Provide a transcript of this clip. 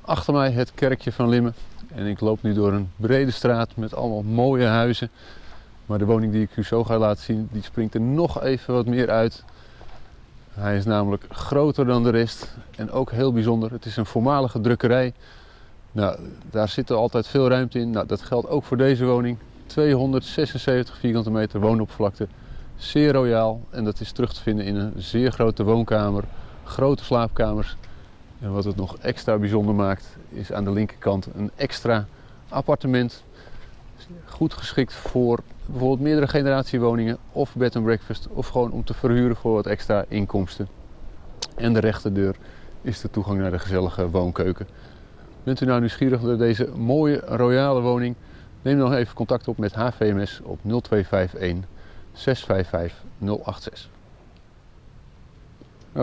Achter mij het kerkje van Limmen. En ik loop nu door een brede straat met allemaal mooie huizen. Maar de woning die ik u zo ga laten zien, die springt er nog even wat meer uit. Hij is namelijk groter dan de rest en ook heel bijzonder. Het is een voormalige drukkerij. Nou, daar zit er altijd veel ruimte in. Nou, dat geldt ook voor deze woning. 276 vierkante meter woonoppervlakte. Zeer royaal en dat is terug te vinden in een zeer grote woonkamer, grote slaapkamers. En wat het nog extra bijzonder maakt, is aan de linkerkant een extra appartement. Goed geschikt voor bijvoorbeeld meerdere generatiewoningen of bed and breakfast of gewoon om te verhuren voor wat extra inkomsten. En de rechterdeur is de toegang naar de gezellige woonkeuken. Bent u nou nieuwsgierig naar deze mooie royale woning? Neem dan even contact op met HVMS op 0251 655 086.